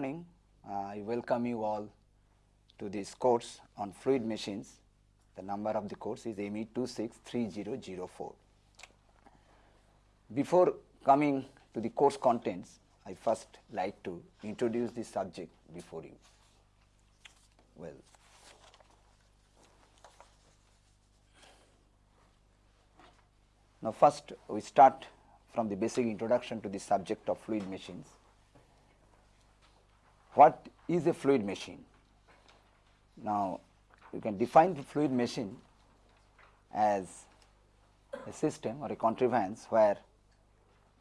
Morning. I welcome you all to this course on fluid machines. The number of the course is ME 263004. Before coming to the course contents, I first like to introduce the subject before you. Well, now first we start from the basic introduction to the subject of fluid machines. What is a fluid machine? Now, you can define the fluid machine as a system or a contrivance where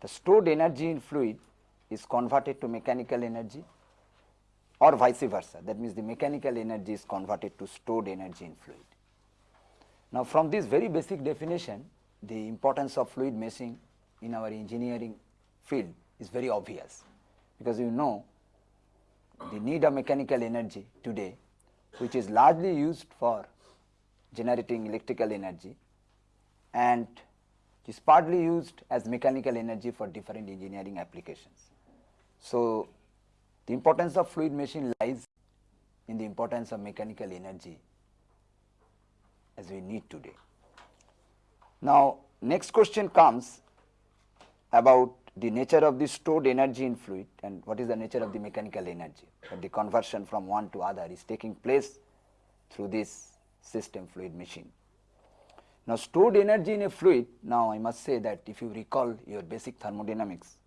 the stored energy in fluid is converted to mechanical energy or vice versa. That means, the mechanical energy is converted to stored energy in fluid. Now, from this very basic definition, the importance of fluid machine in our engineering field is very obvious, because you know the need of mechanical energy today which is largely used for generating electrical energy and is partly used as mechanical energy for different engineering applications. So, the importance of fluid machine lies in the importance of mechanical energy as we need today. Now, next question comes about the nature of the stored energy in fluid and what is the nature of the mechanical energy that the conversion from one to other is taking place through this system fluid machine. Now, stored energy in a fluid, now I must say that if you recall your basic thermodynamics,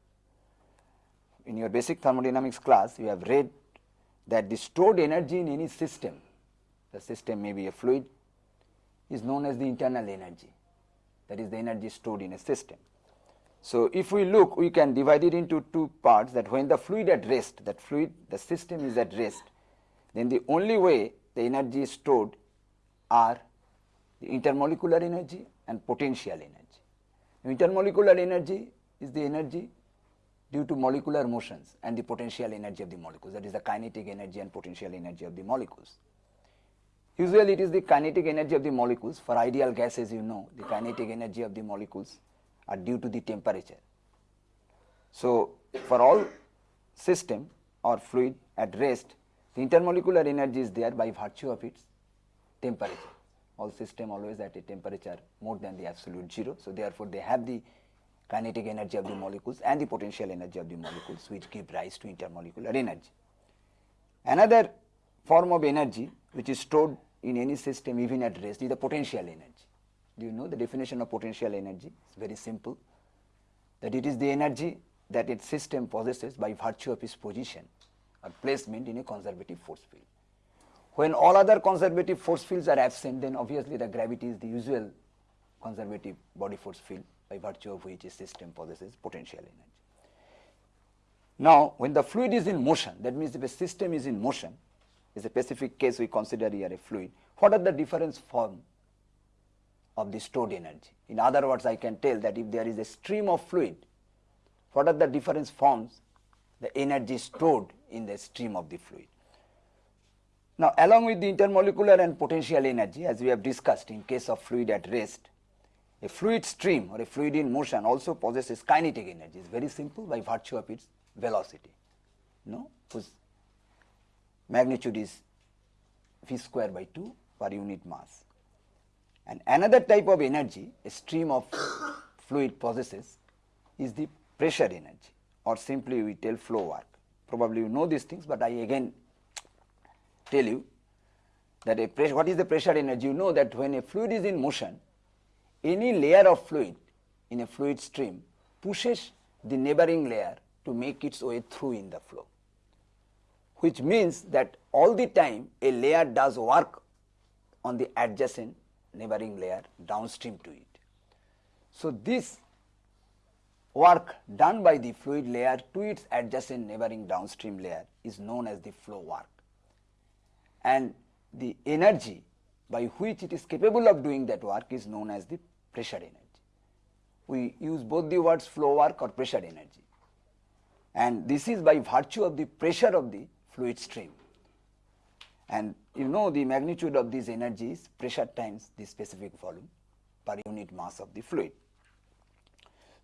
in your basic thermodynamics class you have read that the stored energy in any system, the system may be a fluid, is known as the internal energy, that is the energy stored in a system. So, if we look we can divide it into two parts that when the fluid at rest that fluid the system is at rest then the only way the energy is stored are the intermolecular energy and potential energy. Intermolecular energy is the energy due to molecular motions and the potential energy of the molecules that is the kinetic energy and potential energy of the molecules. Usually it is the kinetic energy of the molecules for ideal gases you know the kinetic energy of the molecules are due to the temperature. So, for all system or fluid at rest, the intermolecular energy is there by virtue of its temperature. All system always at a temperature more than the absolute 0. So, therefore, they have the kinetic energy of the molecules and the potential energy of the molecules which give rise to intermolecular energy. Another form of energy which is stored in any system even at rest is the potential energy. Do you know the definition of potential energy? It's very simple that it is the energy that its system possesses by virtue of its position or placement in a conservative force field. When all other conservative force fields are absent, then obviously the gravity is the usual conservative body force field by virtue of which a system possesses potential energy. Now, when the fluid is in motion, that means if a system is in motion, is a specific case we consider here a fluid, what are the different forms of the stored energy. In other words, I can tell that if there is a stream of fluid, what are the different forms the energy stored in the stream of the fluid. Now, along with the intermolecular and potential energy as we have discussed in case of fluid at rest, a fluid stream or a fluid in motion also possesses kinetic energy. It is very simple by virtue of its velocity, no, whose magnitude is v square by 2 per unit mass. And another type of energy a stream of fluid possesses is the pressure energy or simply we tell flow work. Probably you know these things, but I again tell you that a pressure, what is the pressure energy? You know that when a fluid is in motion, any layer of fluid in a fluid stream pushes the neighboring layer to make its way through in the flow, which means that all the time a layer does work on the adjacent neighboring layer downstream to it. So, this work done by the fluid layer to its adjacent neighboring downstream layer is known as the flow work and the energy by which it is capable of doing that work is known as the pressure energy. We use both the words flow work or pressure energy and this is by virtue of the pressure of the fluid stream and you know the magnitude of these energies pressure times the specific volume per unit mass of the fluid.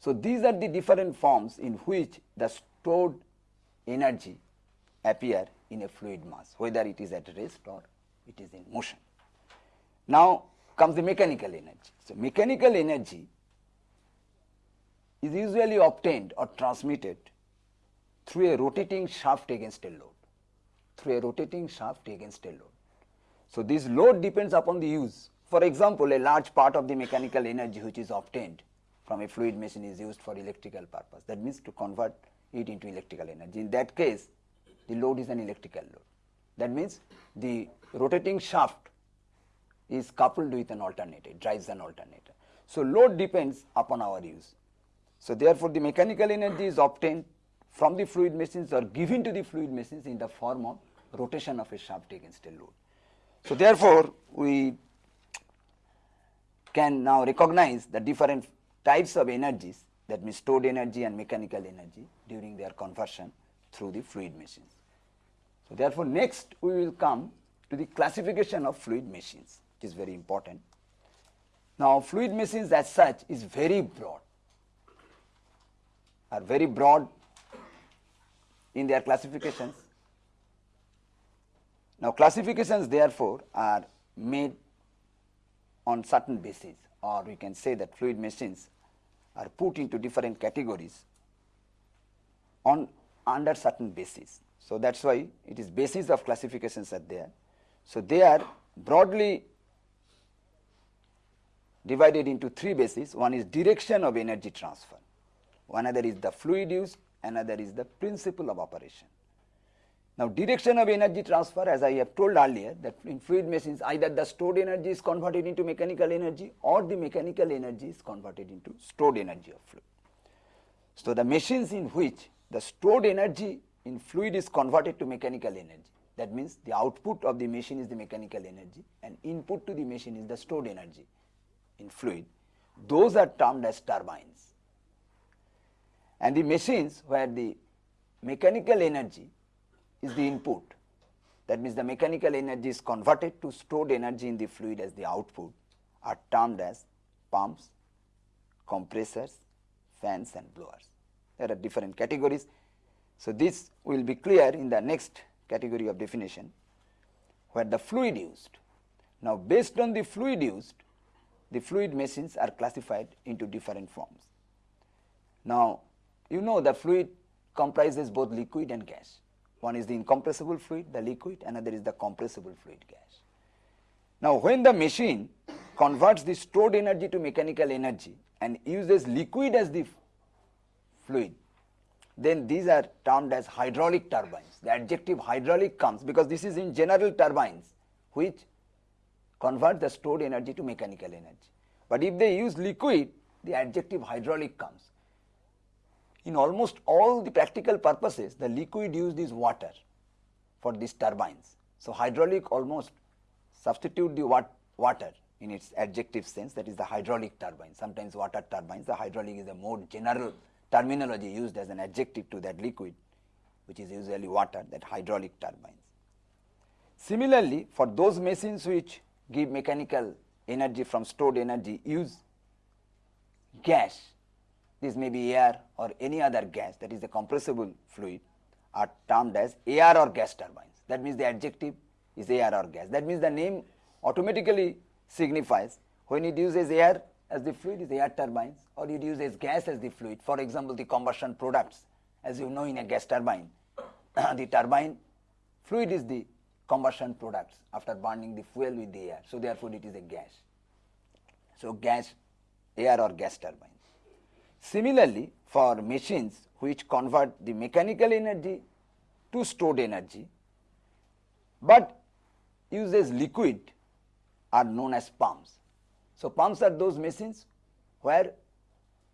So, these are the different forms in which the stored energy appear in a fluid mass, whether it is at rest or it is in motion. Now comes the mechanical energy. So, mechanical energy is usually obtained or transmitted through a rotating shaft against a load, through a rotating shaft against a load. So, this load depends upon the use. For example, a large part of the mechanical energy which is obtained from a fluid machine is used for electrical purpose. That means to convert it into electrical energy. In that case, the load is an electrical load. That means the rotating shaft is coupled with an alternator, drives an alternator. So, load depends upon our use. So, therefore, the mechanical energy is obtained from the fluid machines or given to the fluid machines in the form of rotation of a shaft against a load. So, therefore, we can now recognize the different types of energies that means stored energy and mechanical energy during their conversion through the fluid machines. So, therefore, next we will come to the classification of fluid machines which is very important. Now, fluid machines as such is very broad are very broad in their classifications. Now, classifications therefore are made on certain basis or we can say that fluid machines are put into different categories on under certain basis. So, that is why it is basis of classifications are there. So, they are broadly divided into three bases. One is direction of energy transfer, one other is the fluid use, another is the principle of operation. Now, direction of energy transfer as I have told earlier that in fluid machines either the stored energy is converted into mechanical energy or the mechanical energy is converted into stored energy of fluid. So, the machines in which the stored energy in fluid is converted to mechanical energy that means the output of the machine is the mechanical energy and input to the machine is the stored energy in fluid those are termed as turbines and the machines where the mechanical energy is the input. That means the mechanical energy is converted to stored energy in the fluid as the output are termed as pumps, compressors, fans and blowers. There are different categories. So, this will be clear in the next category of definition where the fluid used. Now, based on the fluid used, the fluid machines are classified into different forms. Now, you know the fluid comprises both liquid and gas. One is the incompressible fluid, the liquid, another is the compressible fluid gas. Now, when the machine converts the stored energy to mechanical energy and uses liquid as the fluid, then these are termed as hydraulic turbines. The adjective hydraulic comes because this is in general turbines which convert the stored energy to mechanical energy. But if they use liquid, the adjective hydraulic comes in almost all the practical purposes the liquid used is water for these turbines. So, hydraulic almost substitute the wat water in its adjective sense that is the hydraulic turbine sometimes water turbines the hydraulic is a more general terminology used as an adjective to that liquid which is usually water that hydraulic turbines. Similarly, for those machines which give mechanical energy from stored energy use gas this may be air or any other gas that is a compressible fluid are termed as air or gas turbines. That means the adjective is air or gas. That means the name automatically signifies when it uses air as the fluid is air turbines or it uses gas as the fluid. For example, the combustion products as you know in a gas turbine, the turbine fluid is the combustion products after burning the fuel with the air. So, therefore, it is a gas. So, gas air or gas turbine. Similarly, for machines which convert the mechanical energy to stored energy, but uses liquid are known as pumps. So, pumps are those machines where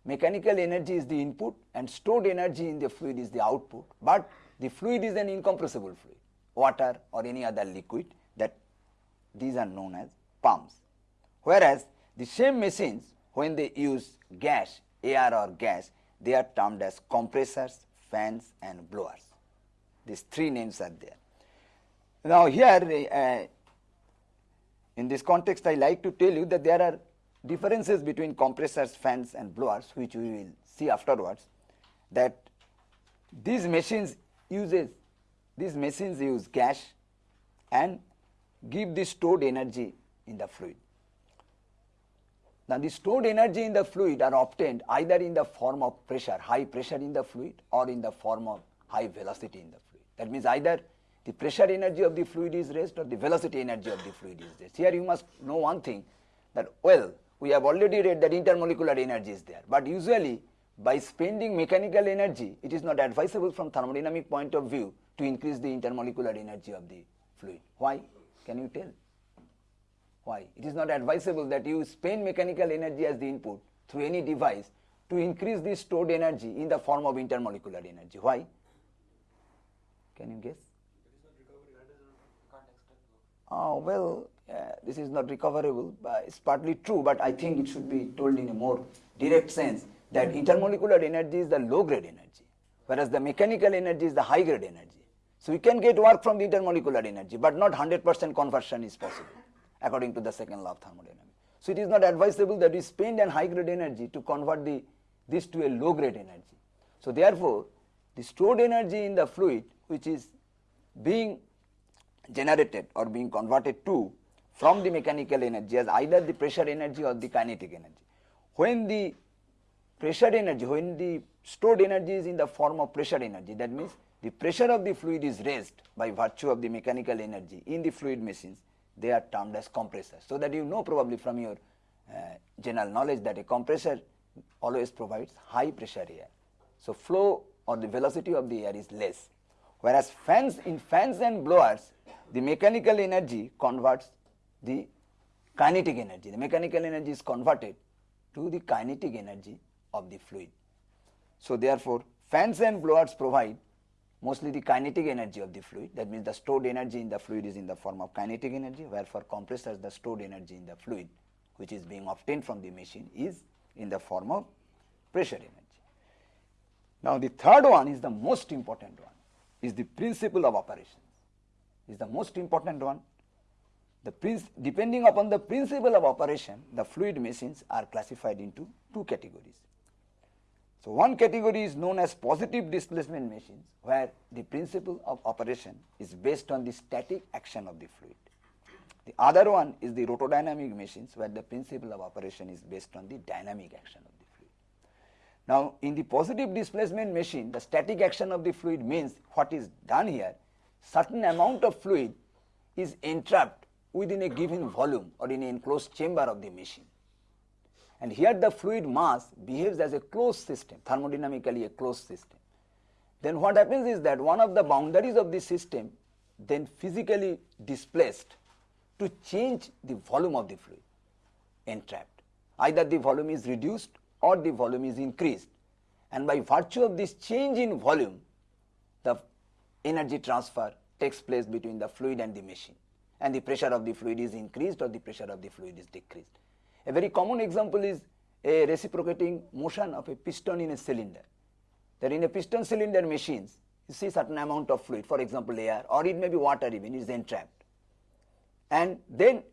mechanical energy is the input and stored energy in the fluid is the output, but the fluid is an incompressible fluid, water or any other liquid that these are known as pumps. Whereas, the same machines when they use gas air or gas, they are termed as compressors, fans and blowers. These three names are there. Now, here uh, in this context, I like to tell you that there are differences between compressors, fans and blowers which we will see afterwards that these machines uses these machines use gas and give the stored energy in the fluid. Now the stored energy in the fluid are obtained either in the form of pressure, high pressure in the fluid or in the form of high velocity in the fluid. That means either the pressure energy of the fluid is raised or the velocity energy of the fluid is raised. Here you must know one thing that well we have already read that intermolecular energy is there but usually by spending mechanical energy it is not advisable from thermodynamic point of view to increase the intermolecular energy of the fluid. Why? Can you tell? Why? It is not advisable that you spend mechanical energy as the input through any device to increase the stored energy in the form of intermolecular energy. Why? Can you guess? Uh, well, this is not recoverable. But it's partly true, but I think it should be told in a more direct sense that intermolecular energy is the low grade energy, whereas the mechanical energy is the high grade energy. So we can get work from the intermolecular energy, but not 100% conversion is possible according to the second law of thermodynamics. So it is not advisable that we spend an high grade energy to convert the this to a low grade energy. So therefore, the stored energy in the fluid which is being generated or being converted to from the mechanical energy as either the pressure energy or the kinetic energy. When the pressure energy, when the stored energy is in the form of pressure energy, that means the pressure of the fluid is raised by virtue of the mechanical energy in the fluid machines, they are termed as compressors. So that you know probably from your uh, general knowledge that a compressor always provides high pressure air. So flow or the velocity of the air is less. Whereas fans in fans and blowers, the mechanical energy converts the kinetic energy. The mechanical energy is converted to the kinetic energy of the fluid. So therefore, fans and blowers provide mostly the kinetic energy of the fluid. That means the stored energy in the fluid is in the form of kinetic energy, where for compressors the stored energy in the fluid which is being obtained from the machine is in the form of pressure energy. Now the third one is the most important one, is the principle of operations, is the most important one. The depending upon the principle of operation, the fluid machines are classified into two categories. So one category is known as positive displacement machines, where the principle of operation is based on the static action of the fluid. The other one is the rotodynamic machines where the principle of operation is based on the dynamic action of the fluid. Now, in the positive displacement machine, the static action of the fluid means what is done here, certain amount of fluid is entrapped within a given volume or in an enclosed chamber of the machine. And here the fluid mass behaves as a closed system, thermodynamically a closed system. Then what happens is that one of the boundaries of the system then physically displaced to change the volume of the fluid entrapped. Either the volume is reduced or the volume is increased and by virtue of this change in volume the energy transfer takes place between the fluid and the machine and the pressure of the fluid is increased or the pressure of the fluid is decreased. A very common example is a reciprocating motion of a piston in a cylinder. That in a piston cylinder machines you see certain amount of fluid for example air or it may be water even is entrapped and then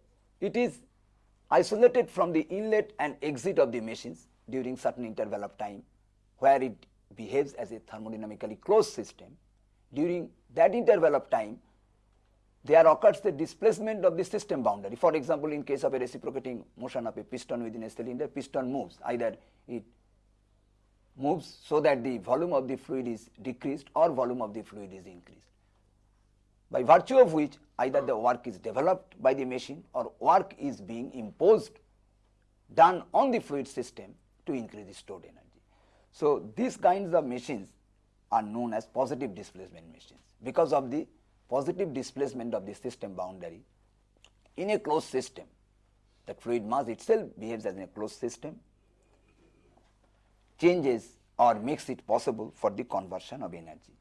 it is isolated from the inlet and exit of the machines during certain interval of time where it behaves as a thermodynamically closed system. During that interval of time, there occurs the displacement of the system boundary. For example, in case of a reciprocating motion of a piston within a cylinder, piston moves either it moves so that the volume of the fluid is decreased or volume of the fluid is increased by virtue of which either the work is developed by the machine or work is being imposed done on the fluid system to increase the stored energy. So, these kinds of machines are known as positive displacement machines because of the positive displacement of the system boundary in a closed system. The fluid mass itself behaves as a closed system, changes or makes it possible for the conversion of energy.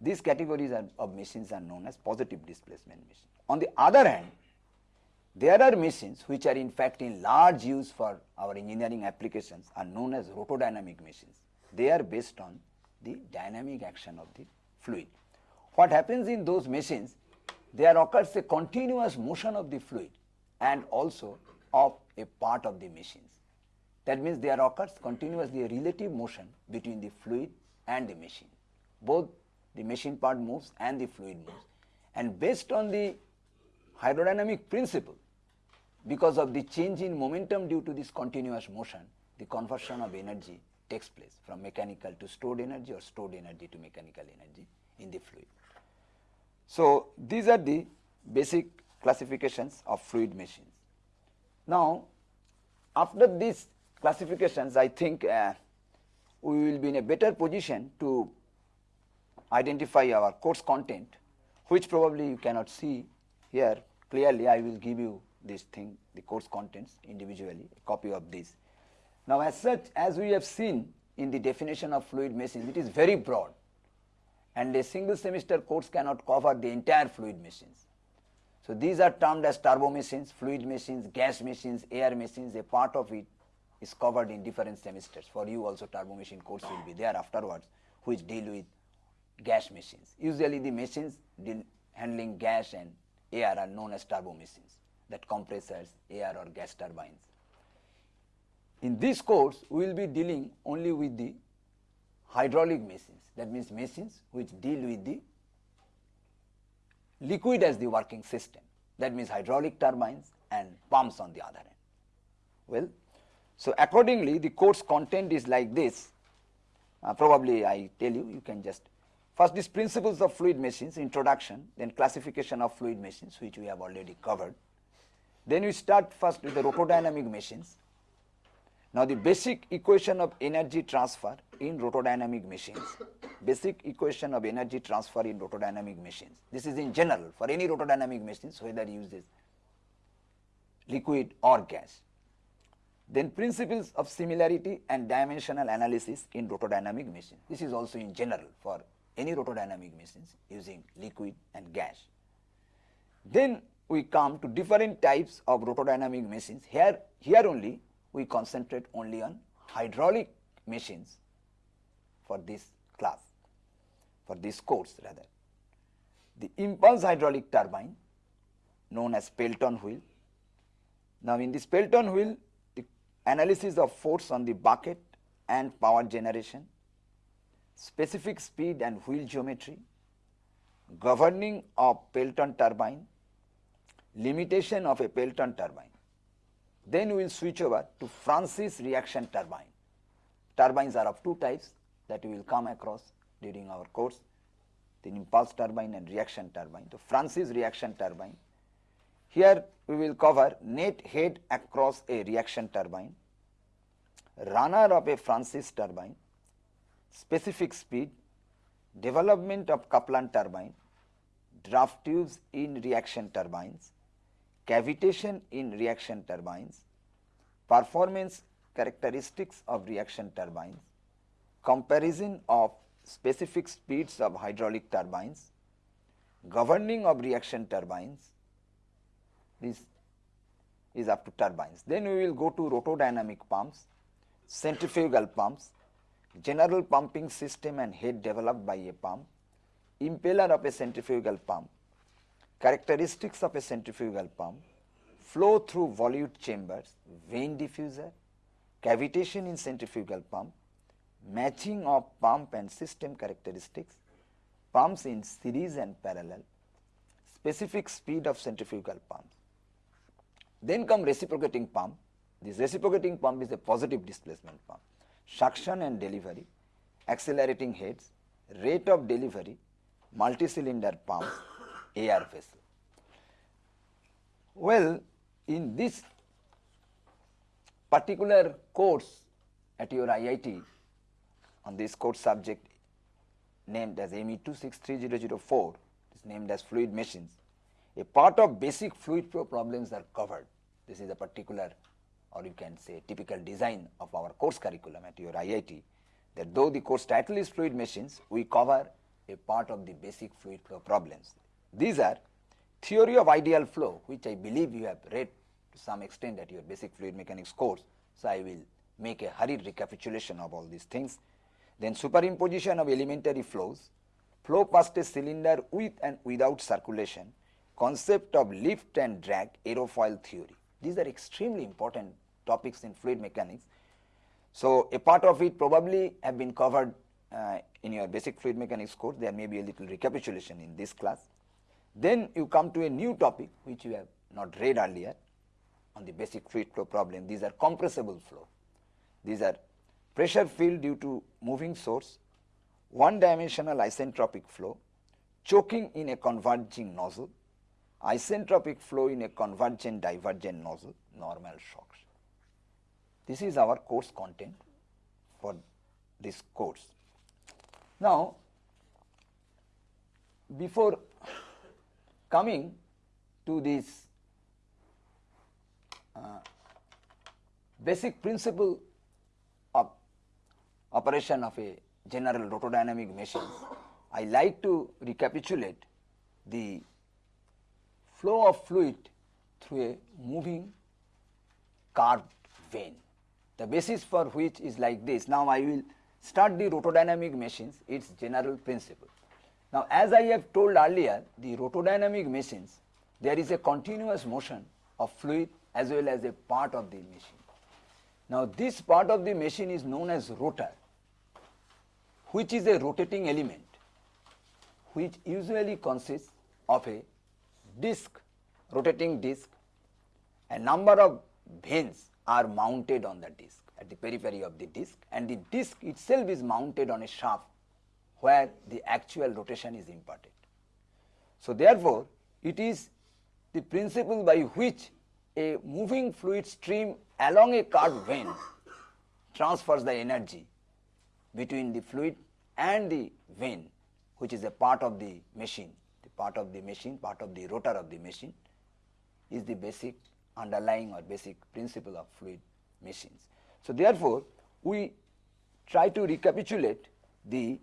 These categories of machines are known as positive displacement machines. On the other hand, there are machines which are in fact in large use for our engineering applications are known as rotodynamic machines. They are based on the dynamic action of the fluid. What happens in those machines, there occurs a continuous motion of the fluid and also of a part of the machines. That means there occurs continuously a relative motion between the fluid and the machine. Both the machine part moves and the fluid moves. And based on the hydrodynamic principle, because of the change in momentum due to this continuous motion, the conversion of energy takes place from mechanical to stored energy or stored energy to mechanical energy in the fluid. So, these are the basic classifications of fluid machines. Now, after these classifications, I think uh, we will be in a better position to identify our course content, which probably you cannot see here clearly. I will give you this thing, the course contents individually, a copy of this. Now, as such, as we have seen in the definition of fluid machines, it is very broad and a single semester course cannot cover the entire fluid machines. So, these are termed as turbo machines, fluid machines, gas machines, air machines, a part of it is covered in different semesters. For you also turbo machine course will be there afterwards, which deal with gas machines. Usually the machines handling gas and air are known as turbo machines, that compressors, air or gas turbines. In this course, we will be dealing only with the hydraulic machines, that means machines which deal with the liquid as the working system, that means hydraulic turbines and pumps on the other end. Well, so accordingly the course content is like this, uh, probably I tell you, you can just first these principles of fluid machines, introduction, then classification of fluid machines which we have already covered. Then we start first with the rotodynamic machines. Now the basic equation of energy transfer in rotodynamic machines, basic equation of energy transfer in rotodynamic machines. This is in general for any rotodynamic machines whether uses liquid or gas. Then principles of similarity and dimensional analysis in rotodynamic machines. This is also in general for any rotodynamic machines using liquid and gas. Then we come to different types of rotodynamic machines. Here, here only we concentrate only on hydraulic machines for this class, for this course rather. The impulse hydraulic turbine known as Pelton wheel. Now, in this Pelton wheel, the analysis of force on the bucket and power generation, specific speed and wheel geometry, governing of Pelton turbine, limitation of a Pelton turbine. Then we will switch over to Francis reaction turbine. Turbines are of two types that we will come across during our course, the impulse turbine and reaction turbine. The Francis reaction turbine. Here we will cover net head across a reaction turbine, runner of a Francis turbine, specific speed, development of Kaplan turbine, draft tubes in reaction turbines, cavitation in reaction turbines, performance characteristics of reaction turbines, comparison of specific speeds of hydraulic turbines, governing of reaction turbines, this is up to turbines. Then we will go to rotodynamic pumps, centrifugal pumps, general pumping system and head developed by a pump, impeller of a centrifugal pump, characteristics of a centrifugal pump, flow through volute chambers, vane diffuser, cavitation in centrifugal pump, matching of pump and system characteristics, pumps in series and parallel, specific speed of centrifugal pumps. Then come reciprocating pump. This reciprocating pump is a positive displacement pump. Suction and delivery, accelerating heads, rate of delivery, multi-cylinder pumps, air vessel. Well, in this particular course at your IIT on this course subject named as ME 263004 is named as fluid machines. A part of basic fluid flow problems are covered. This is a particular or you can say typical design of our course curriculum at your IIT that though the course title is fluid machines, we cover a part of the basic fluid flow problems. These are theory of ideal flow which I believe you have read to some extent at your basic fluid mechanics course. So, I will make a hurried recapitulation of all these things. Then superimposition of elementary flows, flow past a cylinder with and without circulation, concept of lift and drag, aerofoil theory. These are extremely important topics in fluid mechanics. So, a part of it probably have been covered uh, in your basic fluid mechanics course there may be a little recapitulation in this class. Then you come to a new topic which you have not read earlier on the basic fluid flow problem. These are compressible flow. These are pressure field due to moving source, one dimensional isentropic flow, choking in a converging nozzle, isentropic flow in a convergent divergent nozzle, normal shocks. This is our course content for this course. Now, before coming to this uh, basic principle operation of a general rotodynamic machine, I like to recapitulate the flow of fluid through a moving curved vane. The basis for which is like this. Now, I will start the rotodynamic machines, its general principle. Now, as I have told earlier, the rotodynamic machines, there is a continuous motion of fluid as well as a part of the machine. Now, this part of the machine is known as rotor, which is a rotating element, which usually consists of a disc, rotating disc, a number of vanes are mounted on the disc at the periphery of the disc and the disc itself is mounted on a shaft where the actual rotation is imparted. So, therefore, it is the principle by which a moving fluid stream along a curved vane transfers the energy between the fluid and the vane which is a part of the machine, the part of the machine, part of the rotor of the machine is the basic underlying or basic principle of fluid machines. So, therefore, we try to recapitulate the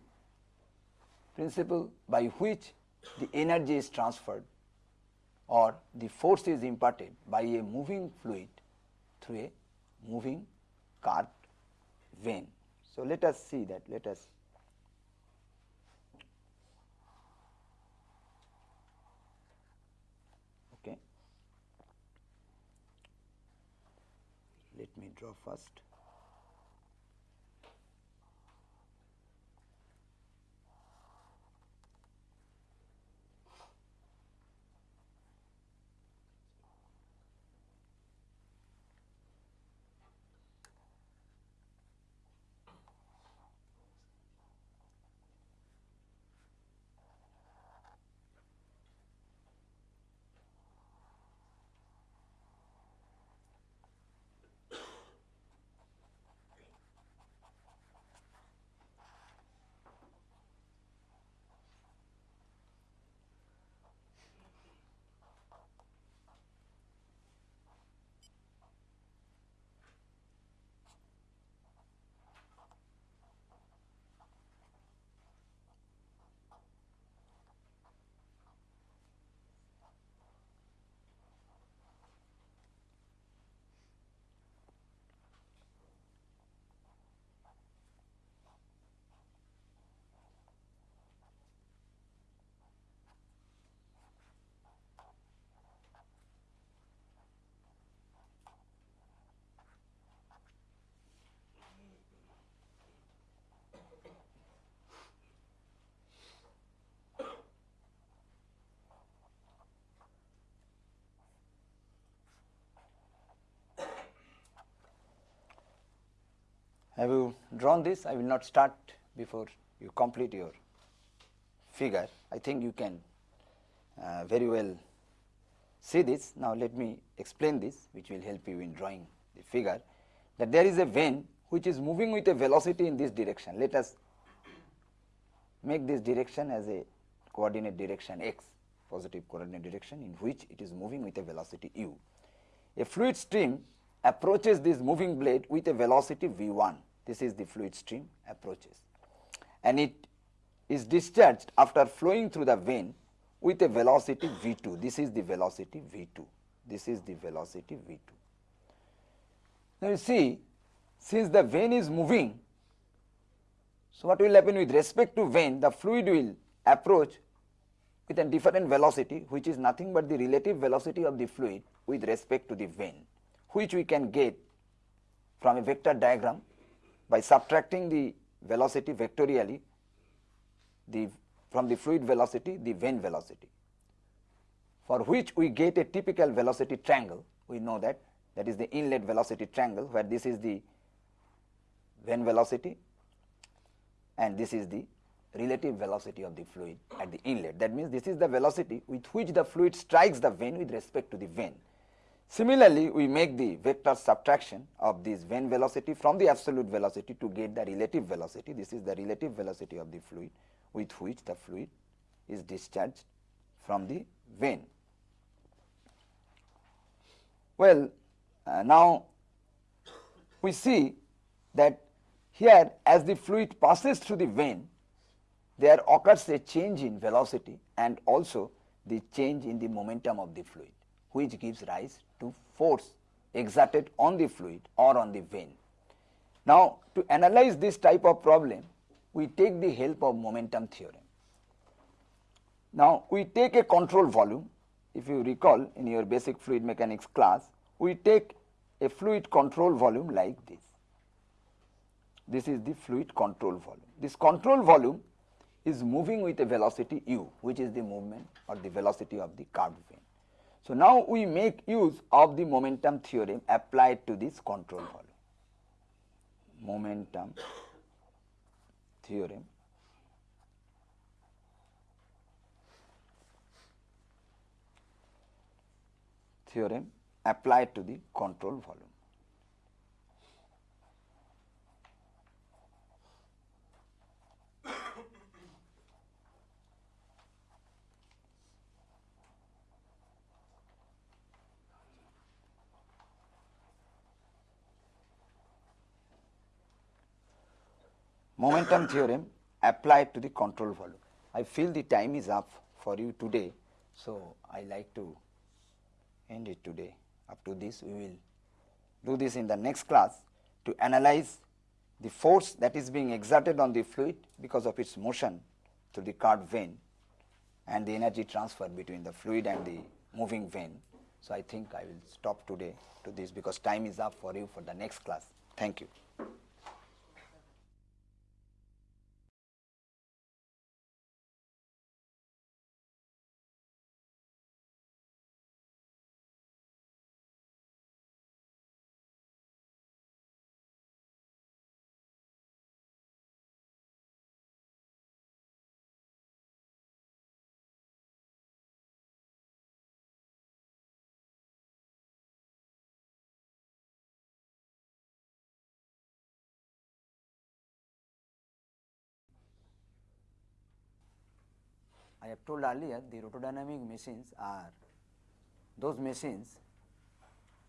principle by which the energy is transferred or the force is imparted by a moving fluid through a moving curved vane. So, let us see that let us okay. Let me draw first. Have you drawn this? I will not start before you complete your figure. I think you can uh, very well see this. Now, let me explain this which will help you in drawing the figure that there is a vane which is moving with a velocity in this direction. Let us make this direction as a coordinate direction x positive coordinate direction in which it is moving with a velocity u. A fluid stream approaches this moving blade with a velocity v 1 this is the fluid stream approaches and it is discharged after flowing through the vane with a velocity v 2. This is the velocity v 2. This is the velocity v 2. Now, you see since the vane is moving, so what will happen with respect to vane the fluid will approach with a different velocity which is nothing but the relative velocity of the fluid with respect to the vane which we can get from a vector diagram by subtracting the velocity vectorially the from the fluid velocity the vane velocity for which we get a typical velocity triangle we know that that is the inlet velocity triangle where this is the vane velocity and this is the relative velocity of the fluid at the inlet. That means, this is the velocity with which the fluid strikes the vane with respect to the vane. Similarly, we make the vector subtraction of this vane velocity from the absolute velocity to get the relative velocity. This is the relative velocity of the fluid with which the fluid is discharged from the vane. Well, uh, now we see that here as the fluid passes through the vane, there occurs a change in velocity and also the change in the momentum of the fluid which gives rise to force exerted on the fluid or on the vane. Now, to analyze this type of problem, we take the help of momentum theorem. Now, we take a control volume, if you recall in your basic fluid mechanics class, we take a fluid control volume like this. This is the fluid control volume. This control volume is moving with a velocity u which is the movement or the velocity of the curved vane. So, now we make use of the momentum theorem applied to this control volume. Momentum theorem theorem applied to the control volume. Momentum theorem applied to the control volume. I feel the time is up for you today. So, I like to end it today. Up to this we will do this in the next class to analyze the force that is being exerted on the fluid because of its motion through the curved vane and the energy transfer between the fluid and the moving vane. So, I think I will stop today to this because time is up for you for the next class. Thank you. I have told earlier the rotodynamic machines are those machines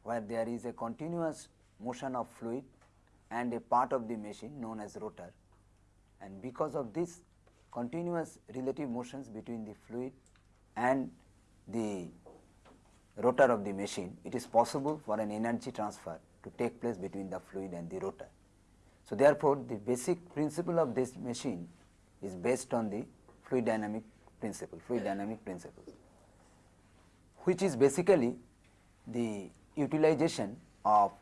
where there is a continuous motion of fluid and a part of the machine known as rotor and because of this continuous relative motions between the fluid and the rotor of the machine, it is possible for an energy transfer to take place between the fluid and the rotor. So, therefore, the basic principle of this machine is based on the fluid dynamic principle, fluid dynamic principle, which is basically the utilization of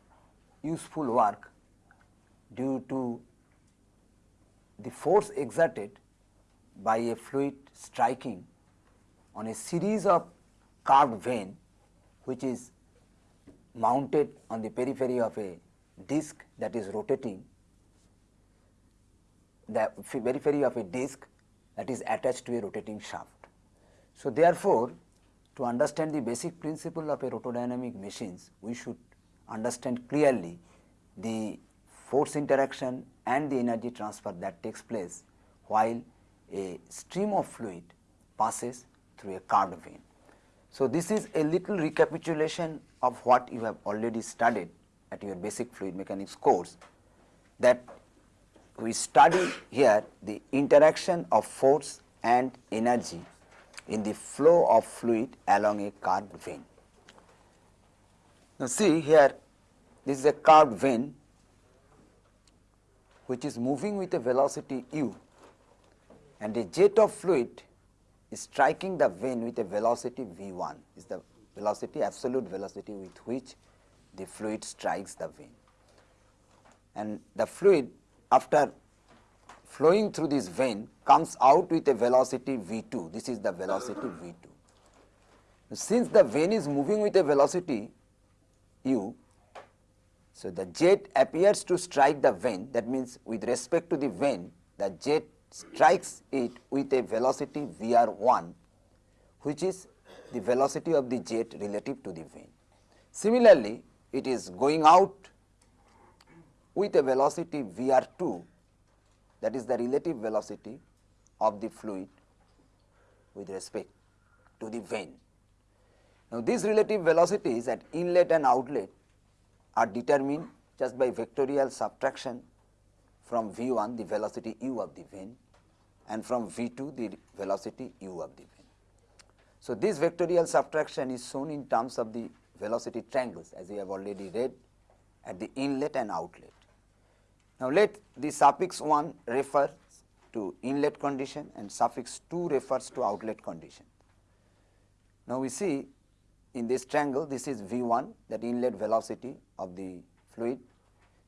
useful work due to the force exerted by a fluid striking on a series of curved vane which is mounted on the periphery of a disc that is rotating the periphery of a disc that is attached to a rotating shaft. So, therefore, to understand the basic principle of a rotodynamic machines, we should understand clearly the force interaction and the energy transfer that takes place while a stream of fluid passes through a curved vane. So, this is a little recapitulation of what you have already studied at your basic fluid mechanics course that we study here the interaction of force and energy in the flow of fluid along a curved vane. Now, see here this is a curved vane which is moving with a velocity u and a jet of fluid is striking the vane with a velocity v 1 is the velocity absolute velocity with which the fluid strikes the vein. And the fluid after flowing through this vane comes out with a velocity v2. This is the velocity v2. Since the vane is moving with a velocity u, so the jet appears to strike the vane that means with respect to the vane the jet strikes it with a velocity Vr1 which is the velocity of the jet relative to the vane. Similarly, it is going out with a velocity Vr2 that is the relative velocity of the fluid with respect to the vane. Now, these relative velocities at inlet and outlet are determined just by vectorial subtraction from V1 the velocity u of the vane and from V2 the velocity u of the vane. So, this vectorial subtraction is shown in terms of the velocity triangles as we have already read at the inlet and outlet. Now, let the suffix 1 refers to inlet condition and suffix 2 refers to outlet condition. Now, we see in this triangle this is V 1 that inlet velocity of the fluid,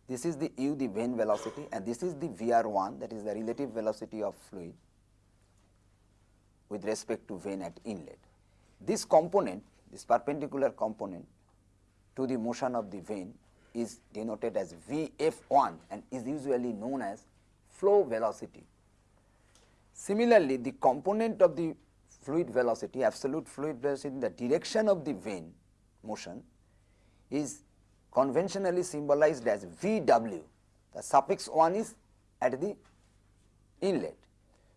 this is the u the vane velocity and this is the V r 1 that is the relative velocity of fluid with respect to vane at inlet. This component, this perpendicular component to the motion of the vane is denoted as Vf1 and is usually known as flow velocity. Similarly, the component of the fluid velocity, absolute fluid velocity in the direction of the vane motion is conventionally symbolized as Vw. The suffix 1 is at the inlet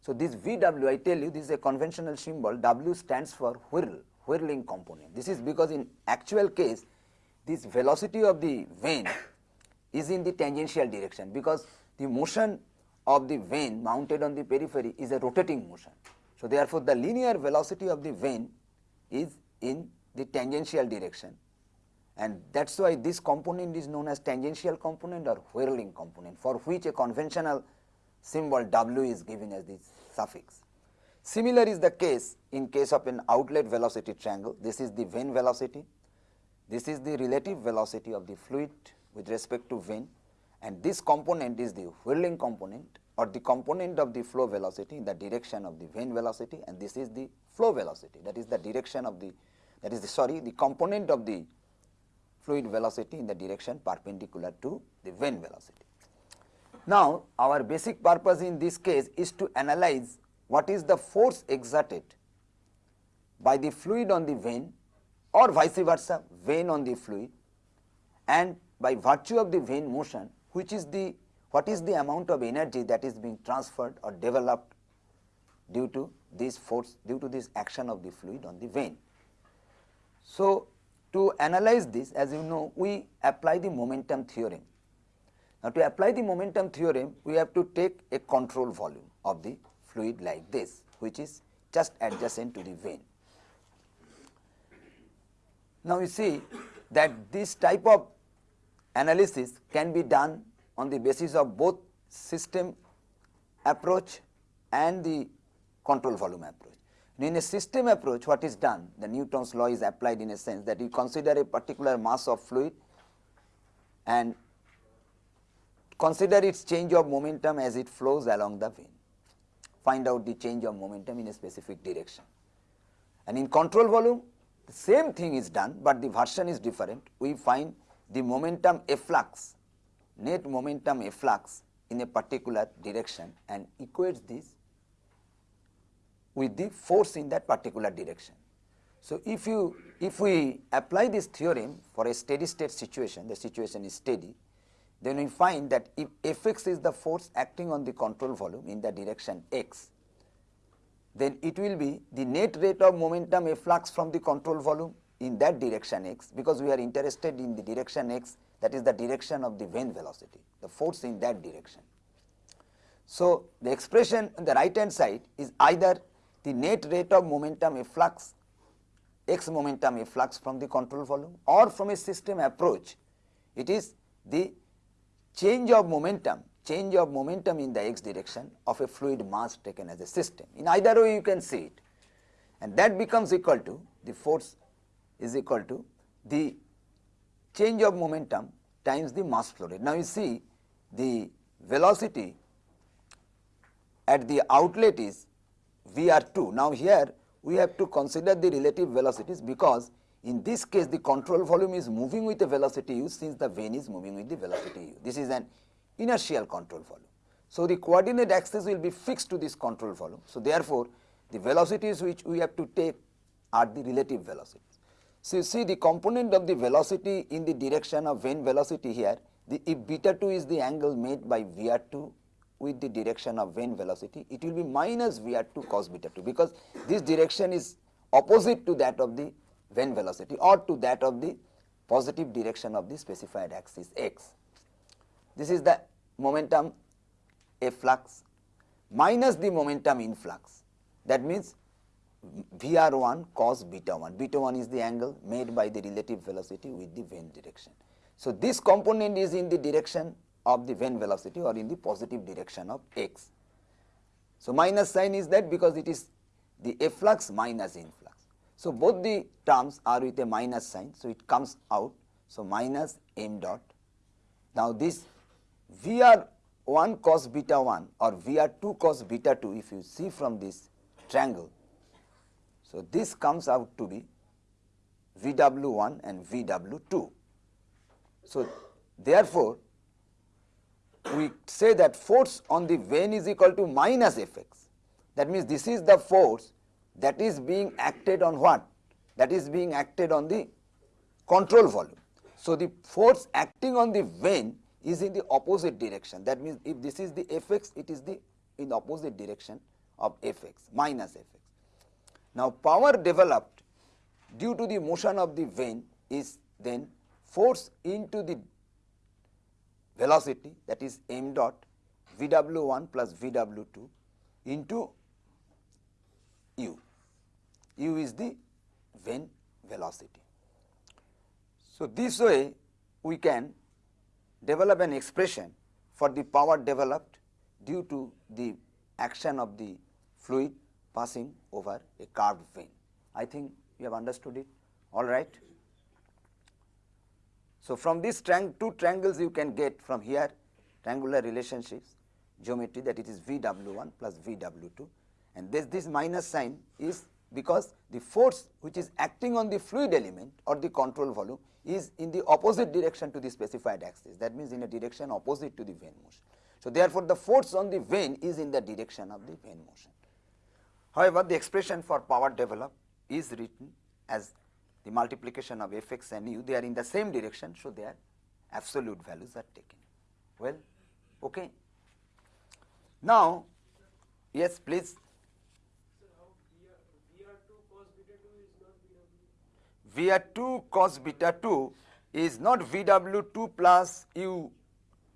so, this VW I tell you this is a conventional symbol W stands for whirl, whirling component. This is because in actual case this velocity of the vane is in the tangential direction because the motion of the vane mounted on the periphery is a rotating motion. So, therefore, the linear velocity of the vane is in the tangential direction and that is why this component is known as tangential component or whirling component for which a conventional symbol W is given as the suffix. Similar is the case in case of an outlet velocity triangle. This is the vane velocity, this is the relative velocity of the fluid with respect to vane and this component is the whirling component or the component of the flow velocity in the direction of the vane velocity and this is the flow velocity that is the direction of the that is the sorry the component of the fluid velocity in the direction perpendicular to the vane velocity. Now, our basic purpose in this case is to analyze what is the force exerted by the fluid on the vane or vice versa vane on the fluid and by virtue of the vane motion which is the what is the amount of energy that is being transferred or developed due to this force due to this action of the fluid on the vane. So, to analyze this as you know we apply the momentum theorem now, to apply the momentum theorem, we have to take a control volume of the fluid like this, which is just adjacent to the vane. Now, you see that this type of analysis can be done on the basis of both system approach and the control volume approach. In a system approach, what is done? The Newton's law is applied in a sense that you consider a particular mass of fluid and Consider its change of momentum as it flows along the vane. Find out the change of momentum in a specific direction. And in control volume, the same thing is done, but the version is different. We find the momentum efflux, net momentum efflux in a particular direction and equates this with the force in that particular direction. So, if you if we apply this theorem for a steady state situation, the situation is steady, then we find that if Fx is the force acting on the control volume in the direction x, then it will be the net rate of momentum efflux from the control volume in that direction x, because we are interested in the direction x that is the direction of the vane velocity, the force in that direction. So, the expression on the right hand side is either the net rate of momentum efflux x momentum efflux from the control volume or from a system approach it is the change of momentum, change of momentum in the x direction of a fluid mass taken as a system. In either way you can see it and that becomes equal to the force is equal to the change of momentum times the mass flow rate. Now you see the velocity at the outlet is Vr2. Now, here we have to consider the relative velocities because in this case the control volume is moving with the velocity u since the vane is moving with the velocity u. This is an inertial control volume. So, the coordinate axis will be fixed to this control volume. So, therefore, the velocities which we have to take are the relative velocities. So, you see the component of the velocity in the direction of vane velocity here, the if beta 2 is the angle made by V r 2 with the direction of vane velocity, it will be minus V r 2 cos beta 2 because this direction is opposite to that of the vane velocity or to that of the positive direction of the specified axis x. This is the momentum efflux minus the momentum influx. That means Vr1 cos beta 1, beta 1 is the angle made by the relative velocity with the vane direction. So, this component is in the direction of the vane velocity or in the positive direction of x. So, minus sign is that because it is the efflux minus influx. So, both the terms are with a minus sign. So, it comes out. So, minus m dot. Now, this Vr 1 cos beta 1 or Vr 2 cos beta 2 if you see from this triangle. So, this comes out to be Vw 1 and Vw 2. So, therefore, we say that force on the vane is equal to minus Fx. That means, this is the force that is being acted on what? That is being acted on the control volume. So, the force acting on the vane is in the opposite direction. That means, if this is the Fx, it is the in opposite direction of Fx minus Fx. Now, power developed due to the motion of the vane is then force into the velocity that is m dot Vw1 plus Vw2 into u. u is the vane velocity. So, this way we can develop an expression for the power developed due to the action of the fluid passing over a curved vane. I think you have understood it all right. So, from these triang two triangles you can get from here triangular relationships geometry that it is VW1 plus VW2 and this, this minus sign is because the force which is acting on the fluid element or the control volume is in the opposite direction to the specified axis that means in a direction opposite to the vane motion. So, therefore, the force on the vane is in the direction of the vane motion. However, the expression for power developed is written as the multiplication of fx and u they are in the same direction. So, their absolute values are taken well okay. Now, yes please Vr2 cos beta 2 is not Vw2 plus u.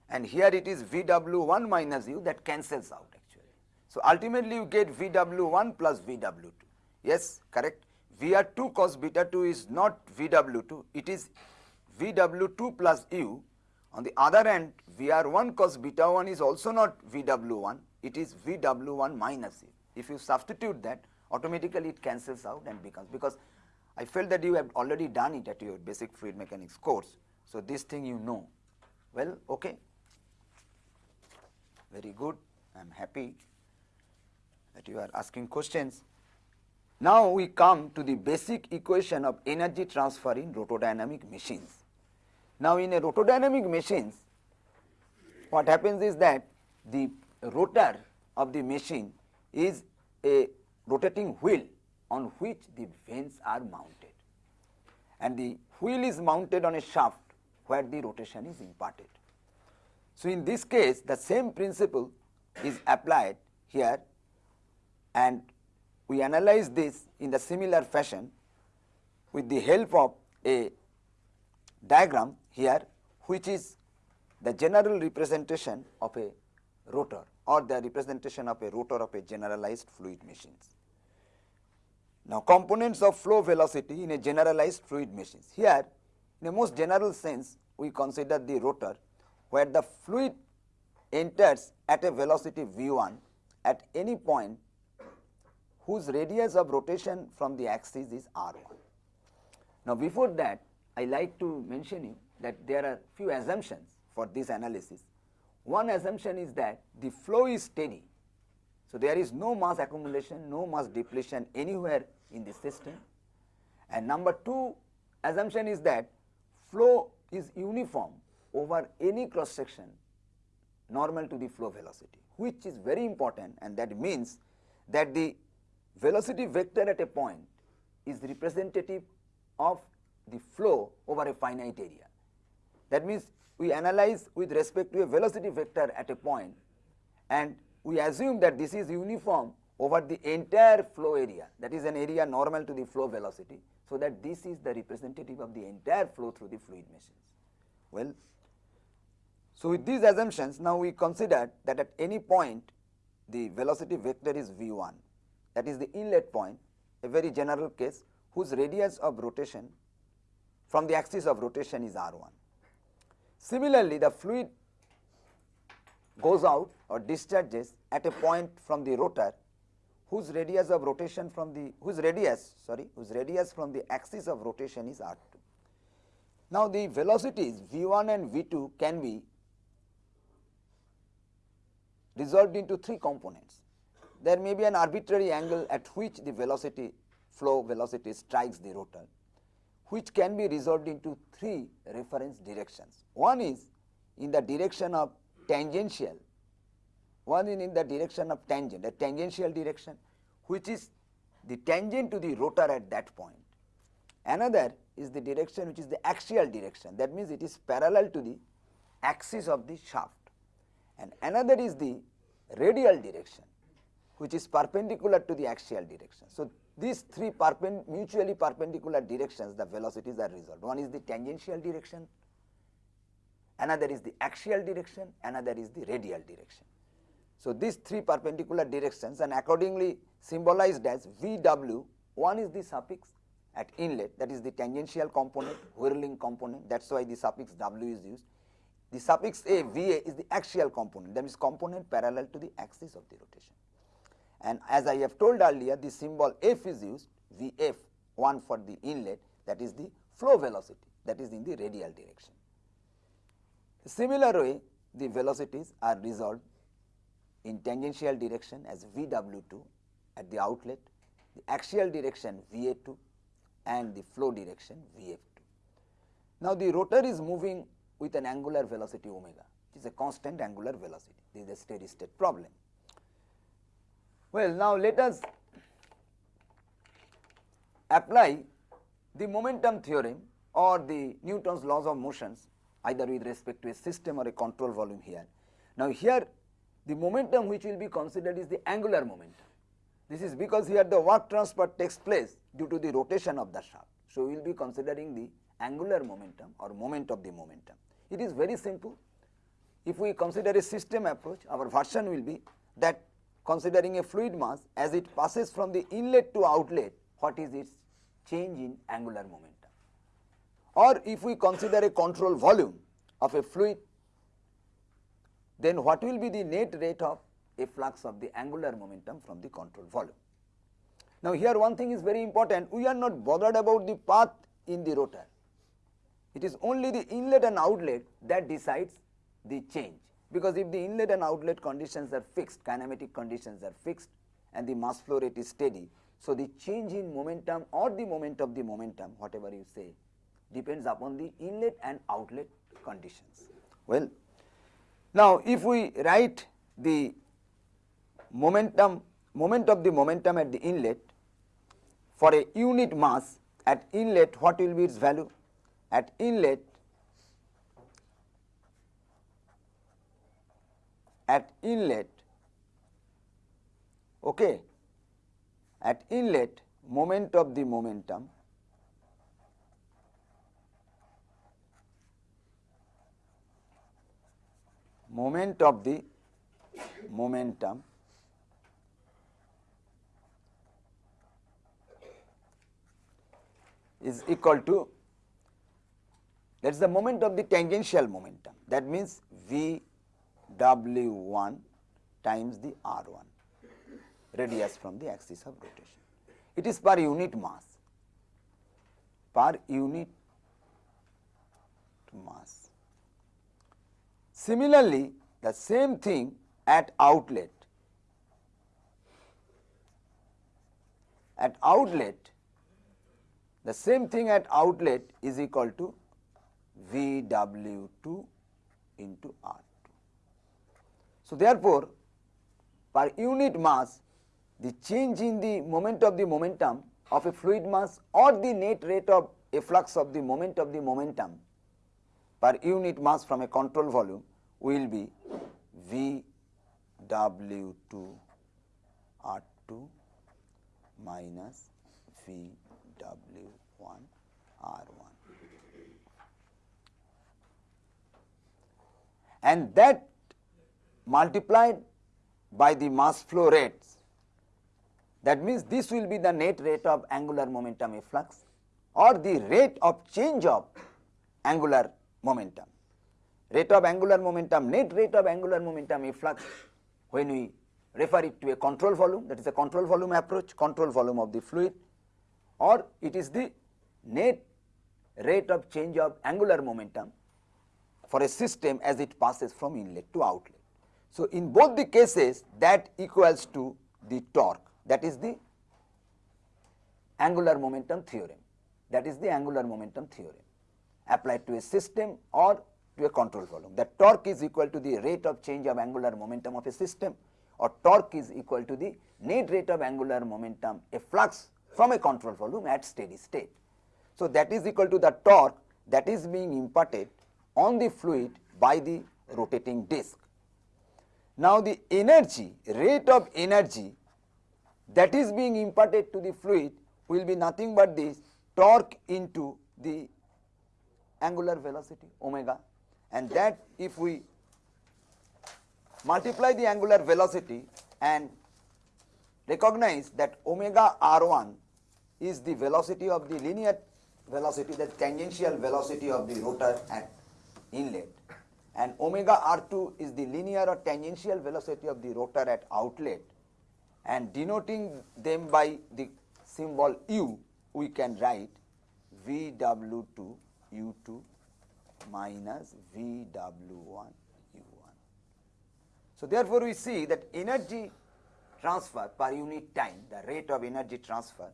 And here it is Vw1 minus u that cancels out actually. So, ultimately you get Vw1 plus Vw2 yes correct. Vr2 cos beta 2 is not Vw2 it is Vw2 plus u. On the other hand Vr1 cos beta 1 is also not Vw1 it is Vw1 minus u. If you substitute that automatically it cancels out and becomes because I felt that you have already done it at your basic fluid mechanics course. So, this thing you know well okay very good I am happy that you are asking questions. Now, we come to the basic equation of energy transfer in rotodynamic machines. Now, in a rotodynamic machines what happens is that the rotor of the machine is a rotating wheel on which the vanes are mounted and the wheel is mounted on a shaft where the rotation is imparted. So, in this case the same principle is applied here and we analyze this in the similar fashion with the help of a diagram here which is the general representation of a rotor or the representation of a rotor of a generalized fluid machines. Now, components of flow velocity in a generalized fluid machines. Here, in a most general sense, we consider the rotor where the fluid enters at a velocity v1 at any point whose radius of rotation from the axis is r1. Now, before that, I like to mention you that there are few assumptions for this analysis. One assumption is that the flow is steady So, there is no mass accumulation, no mass depletion anywhere in the system. And number 2 assumption is that flow is uniform over any cross section normal to the flow velocity, which is very important and that means that the velocity vector at a point is representative of the flow over a finite area. That means, we analyze with respect to a velocity vector at a point and we assume that this is uniform over the entire flow area that is an area normal to the flow velocity. So, that this is the representative of the entire flow through the fluid machines. Well, so with these assumptions now we consider that at any point the velocity vector is v1 that is the inlet point a very general case whose radius of rotation from the axis of rotation is r1. Similarly, the fluid goes out or discharges at a point from the rotor whose radius of rotation from the whose radius sorry whose radius from the axis of rotation is r2. Now, the velocities v1 and v2 can be resolved into three components. There may be an arbitrary angle at which the velocity flow velocity strikes the rotor which can be resolved into three reference directions. One is in the direction of tangential, one is in the direction of tangent, a tangential direction which is the tangent to the rotor at that point. Another is the direction which is the axial direction that means it is parallel to the axis of the shaft and another is the radial direction which is perpendicular to the axial direction. So, these three mutually perpendicular directions the velocities are resolved. One is the tangential direction, another is the axial direction, another is the radial direction. So, these three perpendicular directions and accordingly symbolized as VW, one is the suffix at inlet that is the tangential component, whirling component that is why the suffix W is used. The suffix A, VA is the axial component that is component parallel to the axis of the rotation. And as I have told earlier the symbol F is used Vf one for the inlet that is the flow velocity that is in the radial direction. Similar way the velocities are resolved in tangential direction as Vw2 at the outlet, the axial direction Va2 and the flow direction Vf2. Now, the rotor is moving with an angular velocity omega, which is a constant angular velocity. This is a steady state problem. Well, now let us apply the momentum theorem or the Newton's laws of motions either with respect to a system or a control volume here. Now, here the momentum which will be considered is the angular momentum. This is because here the work transfer takes place due to the rotation of the shaft. So, we will be considering the angular momentum or moment of the momentum. It is very simple. If we consider a system approach, our version will be that considering a fluid mass as it passes from the inlet to outlet, what is its change in angular momentum. Or if we consider a control volume of a fluid, then what will be the net rate of efflux of the angular momentum from the control volume. Now, here one thing is very important, we are not bothered about the path in the rotor. It is only the inlet and outlet that decides the change because if the inlet and outlet conditions are fixed, kinematic conditions are fixed and the mass flow rate is steady. So, the change in momentum or the moment of the momentum whatever you say depends upon the inlet and outlet conditions. Well, now if we write the momentum moment of the momentum at the inlet for a unit mass at inlet what will be its value at inlet at inlet okay at inlet moment of the momentum moment of the momentum is equal to that is the moment of the tangential momentum that means V W1 times the R1 radius from the axis of rotation. It is per unit mass, per unit mass. Similarly, the same thing at outlet at outlet the same thing at outlet is equal to VW2 into R2. So, therefore, per unit mass the change in the moment of the momentum of a fluid mass or the net rate of efflux of the moment of the momentum per unit mass from a control volume will be VW2 R2 minus VW1 R1. And that multiplied by the mass flow rates that means this will be the net rate of angular momentum efflux or the rate of change of angular momentum. Rate of angular momentum, net rate of angular momentum efflux when we refer it to a control volume that is a control volume approach, control volume of the fluid or it is the net rate of change of angular momentum for a system as it passes from inlet to outlet. So, in both the cases that equals to the torque that is the angular momentum theorem that is the angular momentum theorem applied to a system or to a control volume. The torque is equal to the rate of change of angular momentum of a system or torque is equal to the net rate of angular momentum efflux from a control volume at steady state. So, that is equal to the torque that is being imparted on the fluid by the rotating disc. Now, the energy rate of energy that is being imparted to the fluid will be nothing but this torque into the angular velocity omega and that if we multiply the angular velocity and recognize that omega r1 is the velocity of the linear velocity the tangential velocity of the rotor at inlet. And omega r2 is the linear or tangential velocity of the rotor at outlet. And denoting them by the symbol u we can write vw2 u2 minus vw1 u1. So, therefore, we see that energy transfer per unit time the rate of energy transfer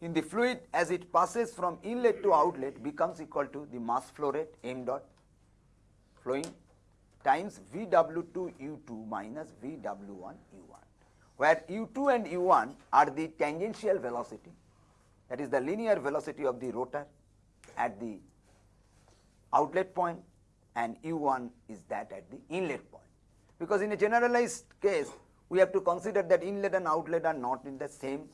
in the fluid as it passes from inlet to outlet becomes equal to the mass flow rate m dot flowing times Vw2 u2 minus Vw1 u1, where u2 and u1 are the tangential velocity that is the linear velocity of the rotor at the outlet point and u1 is that at the inlet point. Because in a generalized case we have to consider that inlet and outlet are not in the same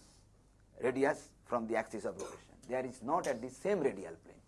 radius from the axis of rotation. There is not at the same radial plane.